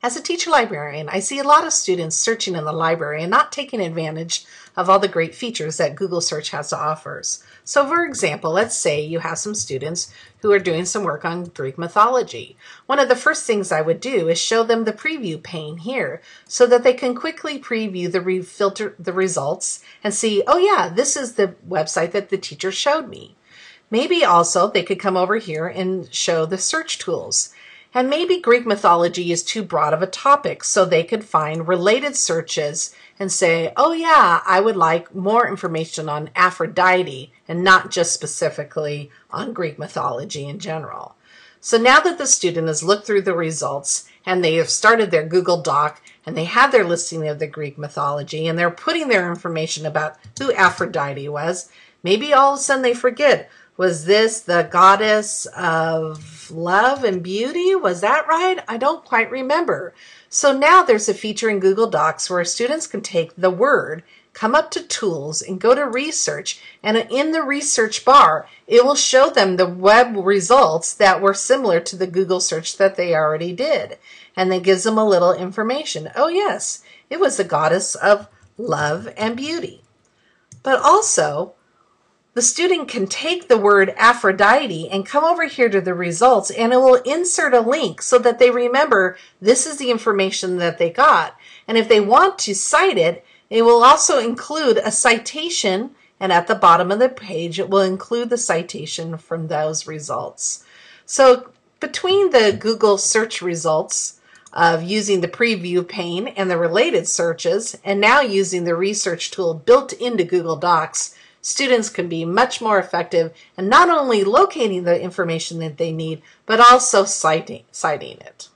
As a teacher librarian, I see a lot of students searching in the library and not taking advantage of all the great features that Google search has to offer. So for example, let's say you have some students who are doing some work on Greek mythology. One of the first things I would do is show them the preview pane here so that they can quickly preview the re- filter the results and see, oh yeah, this is the website that the teacher showed me. Maybe also they could come over here and show the search tools. And maybe Greek mythology is too broad of a topic, so they could find related searches and say, oh yeah, I would like more information on Aphrodite and not just specifically on Greek mythology in general. So now that the student has looked through the results and they have started their Google Doc and they have their listing of the Greek mythology and they're putting their information about who Aphrodite was, maybe all of a sudden they forget, was this the goddess of love and beauty? Was that right? I don't quite remember. So now there's a feature in Google Docs where students can take the word, come up to tools and go to research. And in the research bar, it will show them the web results that were similar to the Google search that they already did. And then gives them a little information. Oh yes, it was the goddess of love and beauty. But also, the student can take the word Aphrodite and come over here to the results and it will insert a link so that they remember this is the information that they got. And if they want to cite it, it will also include a citation and at the bottom of the page it will include the citation from those results. So between the Google search results of using the preview pane and the related searches and now using the research tool built into Google Docs, students can be much more effective in not only locating the information that they need, but also citing, citing it.